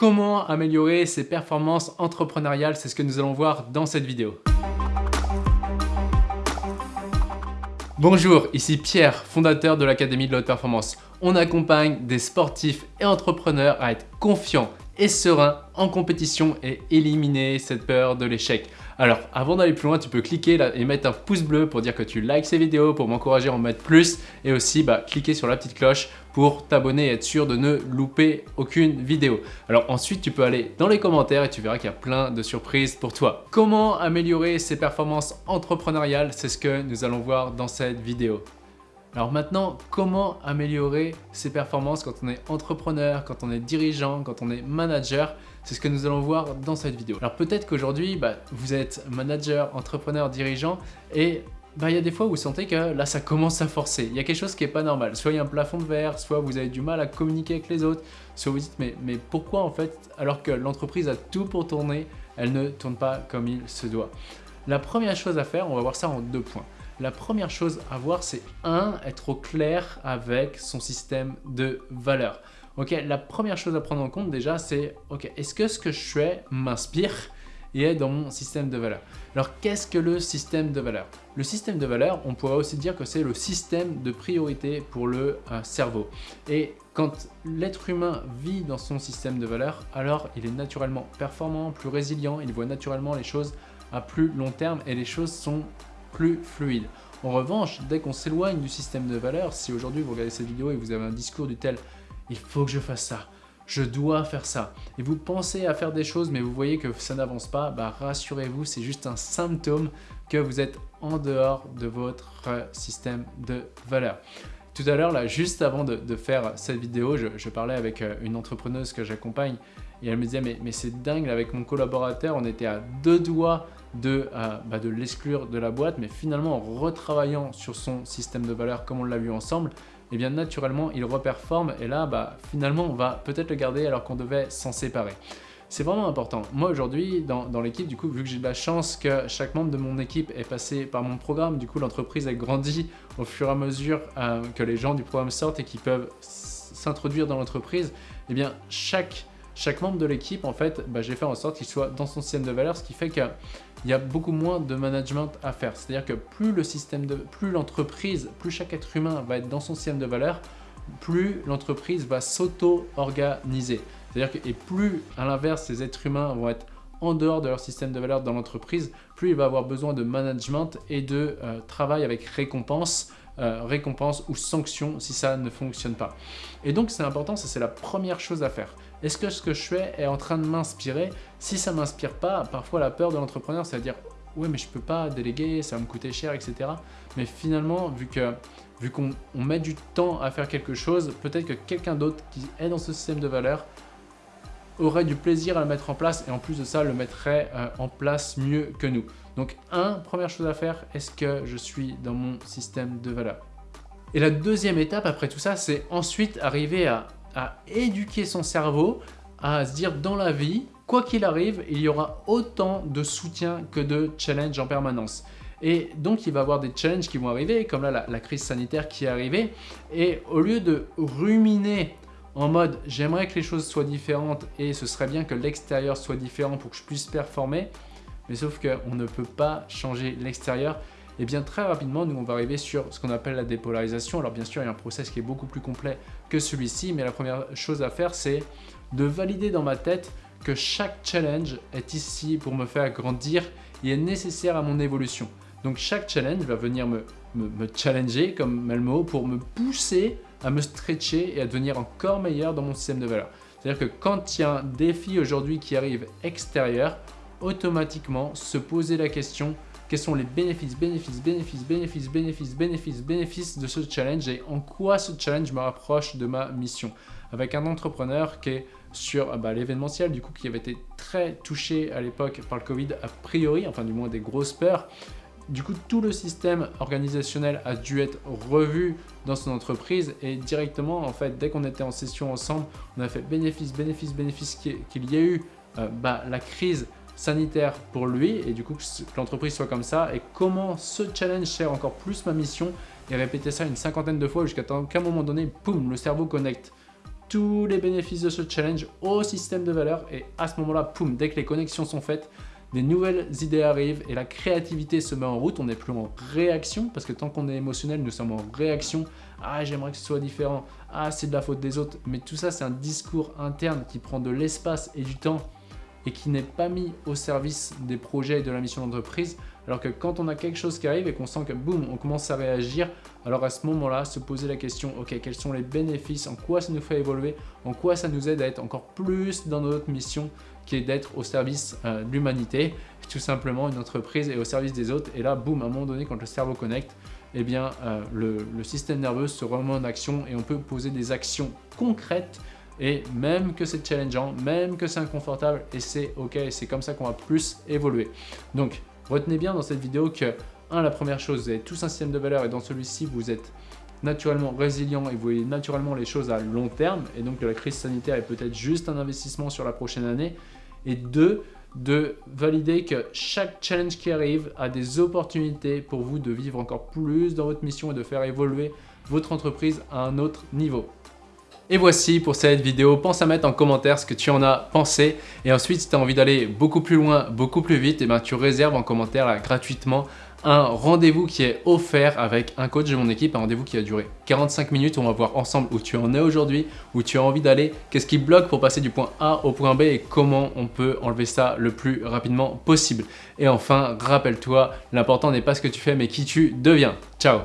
Comment améliorer ses performances entrepreneuriales C'est ce que nous allons voir dans cette vidéo. Bonjour, ici Pierre, fondateur de l'Académie de la Haute Performance. On accompagne des sportifs et entrepreneurs à être confiants et sereins en compétition et éliminer cette peur de l'échec. Alors, avant d'aller plus loin, tu peux cliquer là et mettre un pouce bleu pour dire que tu likes ces vidéos, pour m'encourager à en mettre plus et aussi bah, cliquer sur la petite cloche pour t'abonner et être sûr de ne louper aucune vidéo. Alors ensuite, tu peux aller dans les commentaires et tu verras qu'il y a plein de surprises pour toi. Comment améliorer ses performances entrepreneuriales? C'est ce que nous allons voir dans cette vidéo. Alors maintenant, comment améliorer ses performances quand on est entrepreneur, quand on est dirigeant, quand on est manager? C'est ce que nous allons voir dans cette vidéo. Alors peut-être qu'aujourd'hui, bah, vous êtes manager, entrepreneur, dirigeant et bah, il y a des fois où vous sentez que là ça commence à forcer, il y a quelque chose qui n'est pas normal, soit il y a un plafond de verre, soit vous avez du mal à communiquer avec les autres, soit vous dites mais, mais pourquoi en fait alors que l'entreprise a tout pour tourner, elle ne tourne pas comme il se doit? La première chose à faire, on va voir ça en deux points. La première chose à voir, c'est un, être au clair avec son système de valeur. Ok, la première chose à prendre en compte déjà, c'est ok, est-ce que ce que je fais m'inspire et est dans mon système de valeur. Alors qu'est-ce que le système de valeur Le système de valeur, on pourrait aussi dire que c'est le système de priorité pour le euh, cerveau. Et quand l'être humain vit dans son système de valeur, alors il est naturellement performant, plus résilient, il voit naturellement les choses à plus long terme et les choses sont plus fluide. En revanche, dès qu'on s'éloigne du système de valeurs, si aujourd'hui vous regardez cette vidéo et vous avez un discours du tel « il faut que je fasse ça », je dois faire ça. Et vous pensez à faire des choses, mais vous voyez que ça n'avance pas, bah rassurez-vous, c'est juste un symptôme que vous êtes en dehors de votre système de valeurs. Tout à l'heure, juste avant de, faire cette vidéo, je, parlais avec euh, une entrepreneuse que j'accompagne et elle me disait mais, mais c'est dingue, avec mon collaborateur, on était à deux doigts de, euh, bah, de l'exclure de la boîte, mais finalement en retravaillant sur son système de valeur comme on l'a vu ensemble, et eh bien naturellement il reperforme et là bah, finalement on va peut-être le garder alors qu'on devait s'en séparer. C'est vraiment important. Moi aujourd'hui, dans, l'équipe, du coup, vu que j'ai de la chance que chaque membre de mon équipe est passé par mon programme, du coup l'entreprise a grandi au fur et à mesure euh, que les gens du programme sortent et qui peuvent s'introduire dans l'entreprise, et eh bien chaque chaque membre de l'équipe, en fait, bah, j'ai fait en sorte qu'il soit dans son système de valeur, ce qui fait qu'il y a beaucoup moins de management à faire. C'est-à-dire que plus le système de, plus l'entreprise, plus chaque être humain va être dans son système de valeur, plus l'entreprise va s'auto-organiser. C'est-à-dire que, et plus à l'inverse, ces êtres humains vont être en dehors de leur système de valeur dans l'entreprise, plus il va avoir besoin de management et de euh, travail avec récompense euh, récompense ou sanction si ça ne fonctionne pas. Et donc c'est important, ça c'est la première chose à faire. Est-ce que ce que je fais est en train de m'inspirer? Si ça ne m'inspire pas, parfois la peur de l'entrepreneur, c'est à dire « ouais mais je peux pas déléguer, ça va me coûter cher, etc. » Mais finalement, vu que vu qu'on met du temps à faire quelque chose, peut-être que quelqu'un d'autre qui est dans ce système de valeur aurait du plaisir à le mettre en place et en plus de ça, le mettrait euh, en place mieux que nous. Donc, un, première chose à faire, est-ce que je suis dans mon système de valeur Et la deuxième étape après tout ça, c'est ensuite arriver à, à éduquer son cerveau, à se dire dans la vie, quoi qu'il arrive, il y aura autant de soutien que de challenge en permanence. Et donc, il va y avoir des challenges qui vont arriver, comme là, la, la crise sanitaire qui est arrivée. Et au lieu de ruminer en mode j'aimerais que les choses soient différentes et ce serait bien que l'extérieur soit différent pour que je puisse performer, mais sauf qu'on ne peut pas changer l'extérieur. Et bien très rapidement, nous on va arriver sur ce qu'on appelle la dépolarisation. Alors bien sûr, il y a un process qui est beaucoup plus complet que celui-ci, mais la première chose à faire, c'est de valider dans ma tête que chaque challenge est ici pour me faire grandir et est nécessaire à mon évolution. Donc chaque challenge va venir me, me, challenger, comme Melmo, pour me pousser à me stretcher et à devenir encore meilleur dans mon système de valeur. C'est-à-dire que quand il y a un défi aujourd'hui qui arrive extérieur, automatiquement se poser la question quels sont les bénéfices, bénéfices, bénéfices, bénéfices, bénéfices, bénéfices, bénéfices de ce challenge et en quoi ce challenge me rapproche de ma mission. Avec un entrepreneur qui est sur bah, l'événementiel, du coup, qui avait été très touché à l'époque par le Covid, a priori, enfin du moins des grosses peurs, du coup, tout le système organisationnel a dû être revu dans son entreprise et directement, en fait, dès qu'on était en session ensemble, on a fait bénéfice, bénéfice, bénéfice qu'il y a eu euh, bah, la crise sanitaire pour lui et du coup que l'entreprise soit comme ça et comment ce challenge sert encore plus ma mission et répéter ça une cinquantaine de fois jusqu'à qu'à un moment donné, poum, le cerveau connecte. tous les bénéfices de ce challenge au système de valeur et à ce moment-là, poum, dès que les connexions sont faites, des nouvelles idées arrivent et la créativité se met en route, on n'est plus en réaction, parce que tant qu'on est émotionnel, nous sommes en réaction. Ah, j'aimerais que ce soit différent. Ah, c'est de la faute des autres. Mais tout ça, c'est un discours interne qui prend de l'espace et du temps et qui n'est pas mis au service des projets et de la mission d'entreprise. Alors que quand on a quelque chose qui arrive et qu'on sent que boum, on commence à réagir, alors à ce moment-là, se poser la question, ok, quels sont les bénéfices, en quoi ça nous fait évoluer, en quoi ça nous aide à être encore plus dans notre mission qui est d'être au service euh, de l'humanité, tout simplement une entreprise est au service des autres. Et là, boum, à un moment donné, quand le cerveau connecte, eh bien, euh, le, le système nerveux se remet en action et on peut poser des actions concrètes et même que c'est challengeant, même que c'est inconfortable, et c'est ok, c'est comme ça qu'on va plus évoluer. Donc, retenez bien dans cette vidéo que, un, la première chose, vous avez tous un système de valeur et dans celui-ci, vous êtes naturellement résilient et vous voyez naturellement les choses à long terme, et donc la crise sanitaire est peut-être juste un investissement sur la prochaine année. Et deux, de valider que chaque challenge qui arrive a des opportunités pour vous de vivre encore plus dans votre mission et de faire évoluer votre entreprise à un autre niveau. Et voici pour cette vidéo, pense à mettre en commentaire ce que tu en as pensé et ensuite si tu as envie d'aller beaucoup plus loin, beaucoup plus vite, et eh ben, tu réserves en commentaire gratuitement un rendez-vous qui est offert avec un coach de mon équipe, un rendez-vous qui a duré 45 minutes on va voir ensemble où tu en es aujourd'hui, où tu as envie d'aller, qu'est-ce qui bloque pour passer du point A au point B et comment on peut enlever ça le plus rapidement possible. Et enfin, rappelle-toi, l'important n'est pas ce que tu fais mais qui tu deviens. Ciao